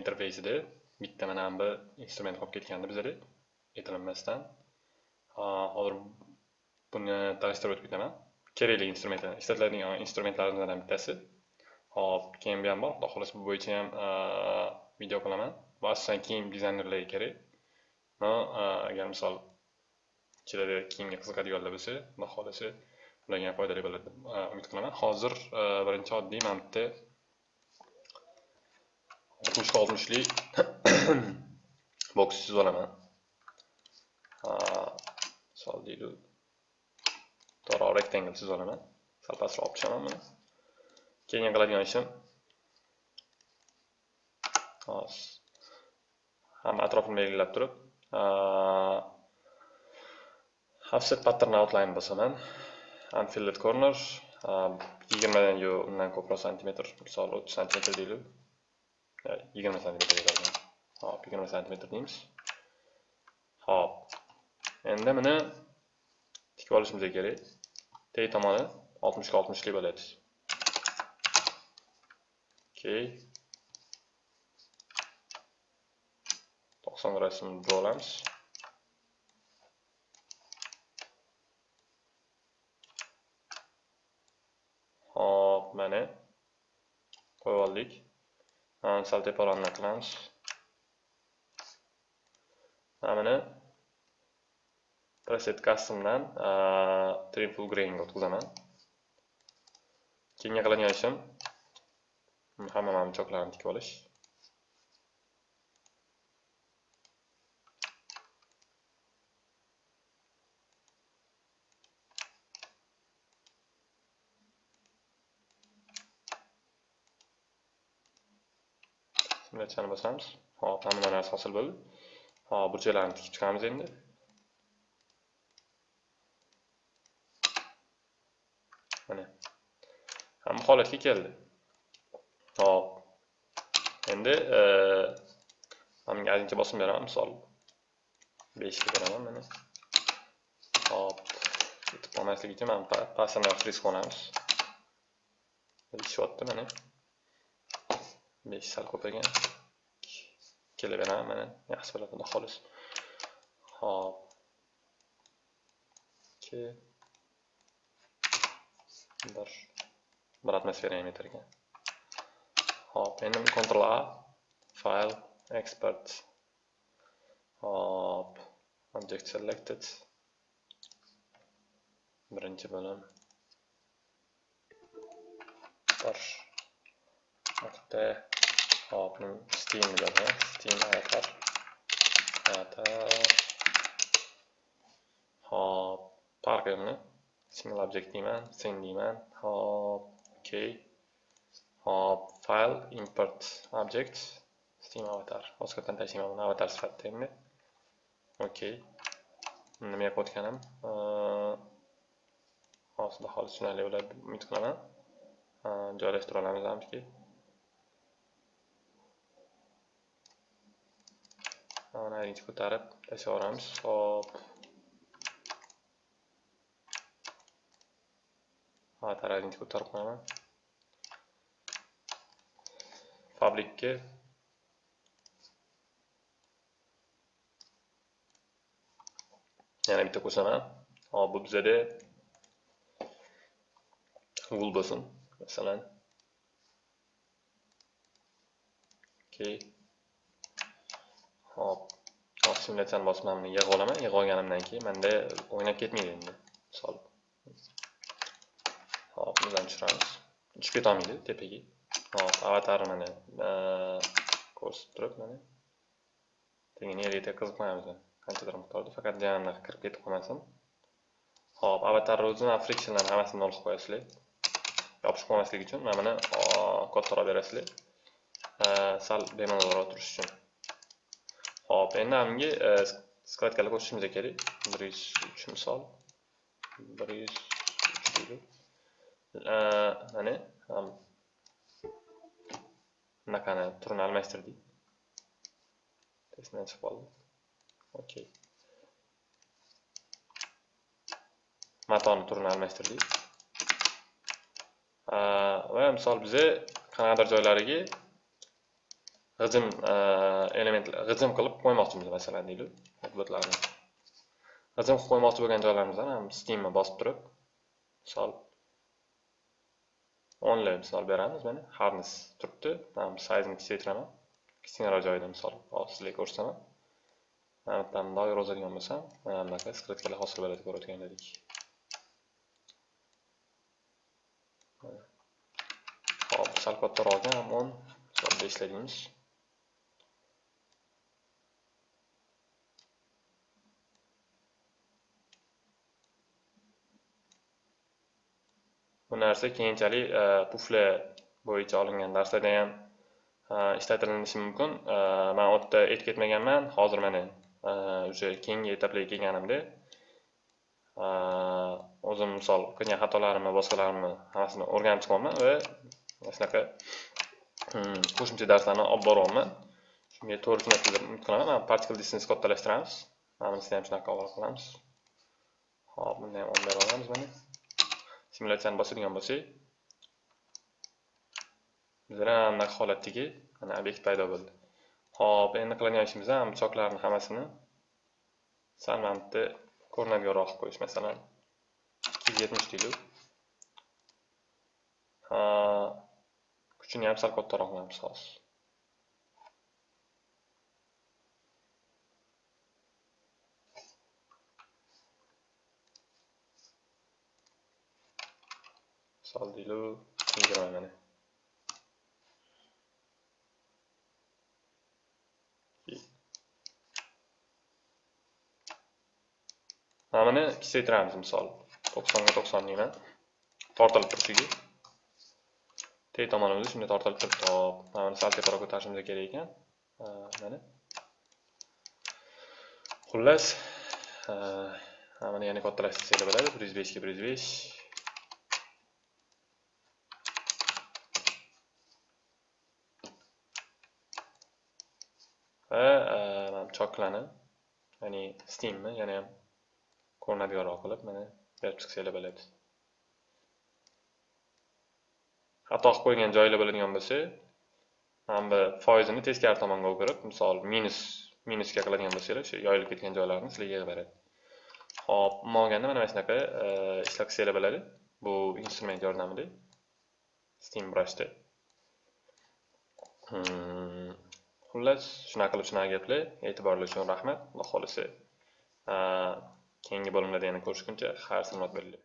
interfeysida bitta mana bu instrument qolib ketgandi bizada aytilinmasdan hozir buni tanishtirib o'tib ketaman kerakli instrumentlar ishlatiladigan instrumentlarimizdan bittasi hop keyin bu ham bor xudo xohlasa bu bo'yicha ham video qilaman va asosan kiyim dizaynerlarga kerak agar misol ichida kiyimga qiziqadiganlar bo'lsa xudo xohlasa ularga ham foydali bo'ladi deb umid qilaman hozir birinchi oddiy mana bitta oltmishga oltmishlik boks chizib olaman misol deylik to'g'ri rectangle chizib olaman sal pastroq olib tushaman buni keyin qiladigan ishim hamma atrofini belgilab turib offset pattern outline bosaman unfilled corner. Yigirmadan yo undan ko'proq santimetr misol o'ttiz santimetr deylik yigirma santimetr yetadi hop yigirma santimetr deymiz hop endi buni tikib olishimiz kerak. Teg tomoni oltmishga oltmishlik bo'ladi okey to'qson gradusni olamiz hop mana qo'yib oldik sal teparoqni qilamiz mana buni preset customdan trim full grain o'tkazaman keyingi qiladigan ishim hamma mamchoqlarni tikib olish simulyatsiyani bosamiz hop hamma narsa hosil bo'ldi hop burchaklarni tikib chiqamiz endi mana hamma holatga keldi hop endi mana bunga ozgincha bosim beraman misol beshga beraman mana hop yetib qolmasligi uchun mana pastini risk qo'yamiz ishyapti mana besh sal ko'paygan kelaveradi mana yaxshi bo'ladi xudo xolis hop ikki bir bir atmosfera ham yetar ekan hop endi Ctrl A. File export hop object selected. Birinchi bo'lim bir nuqta hop steam dedi steam avatar avatar hop. Parkerni single object deyman sen deyman hop. Ok hop. File import object. Steam avatar. Boshqatdan tashlayman buni avatar sifatida endi ok nima yapayotganim hozir xolis tushunarli bo'ladi umid qilaman joylashtira olamiz hamki mana birinchi ko'tarib tashlayveramiz hop ha tarazini ko'tarib qo'yaman. Fabrikka. Yana bitta qo'saman hop bu bizada wool bo'lsin masalan. Okey. Hop simulyatsiyani bosib yig'ib olaman yig'ib olganimdan keyin manda o'ynab ketmaydi endi. Misol. Hop bundan tushiramiz. Tushib ketolmaydi tepaga. Hop avatar mana e, ko'rsatib turib mana. Keyin yerga qiziq qo'yamiz qanchadir miqdorda faqat jana kirib ketib qolmasin. Hop avatarni o'zini frictionlarni hammasini nol qilib qo'yasizlar. Yopishib qolmasligi uchun mana buni kattaroq berasizlar. E, sal bemalolroq turishi uchun. Hop, endi hamgi e, skladkalar qo'shishimiz kerak. 103 misol. 103 deylik. Mana ham bunaqani turini almashtirdik. Testdan chiqib qoldi. Okay. Matoni turini almashtirdik. E, va misol biza qanaqadir joylariga g'ijim äh, elementlar g'ijim qilib qo'ymoqchimiz masalan deylik obyektlarni g'ijim qilib qo'ymoqchi bo'lgan joylarimizdan ham steamni bosib turib misol o'nli misol beramiz mana harness turibdi sayzini kichaytiraman kichkinaroq joyda misol sizlarga ko'rsataman. Mana bu yerdan doira yozadigan bo'lsam mana bunaqa skritkalar hosil bo'ladi ko'rayotgandek hop sal kattaroq ham o'n misol beshla deymiz bu narsa keyinchalik e, pufle bo'yicha olingan darslarda ham e, ishlatilinishi mumkin. E, man u yerda aytib ketmaganman hozir mana уже keyingi etaplarga kelganimda o'zim misol qilgan xatolarimni boshqalarimni hammasini o'rganib chiqyapman va shunaqa hmm, qo'shimcha darslarni olib boryapman. Shunga to'g'ri tushunasiz deb umid qilaman. Mana particle distance kattalashtiramiz. Mana bunisini ham shunaqa qilib qilamiz hop buni ham olib berib olamiz mana. Simulyatsiyani bosadigan bo'lsak bizlar anaqa holatdagi mana obyekt paydo bo'ldi Xo'p, endi qiladigan ishimiz ham choklarni hammasini sal mana bu ko'rinadiganroq qilib qo'yish, masalan 270 deylik. Kuchini ham sal kattaroq qilamiz hozir. Misol deylik, 20 mana. Mana kicaytiramiz misol 90 ga 90 deyman. Tortilib turishiga. Teg tomonimizni shunday tortilib turibdi. Hop, mana sal teparoq ko'tarishimiz kerak ekan. Mana. Xullas, mana yana kattalashtirsanglar bo'ladi. 105 ga 105. besh choklani ya'ni steamni yana ham ko'rinadiganroq qilib mana berib chiqsanglar bo'ladi xato qilib qo'ygan joylar bo'ladigan bo'lsa mana bu foizini teskari tomonga o'girib misol minus minusga qiladigan bo'lsanglar o'sha yoyilib ketgan joylarni sizlarga yig'ib beradi. Hop umuman olganda mana shunaqa e, ishlab qilsanglar bo'ladi. Bu instrument yordamida steam brushda. Hmm, xullas shunaqa qilib shunaqa gaplar e'tiborlar uchun rahmat. Xudo xohlasa keyingi bo'limlarda yana ko'rishguncha xayr salomat bo'linglar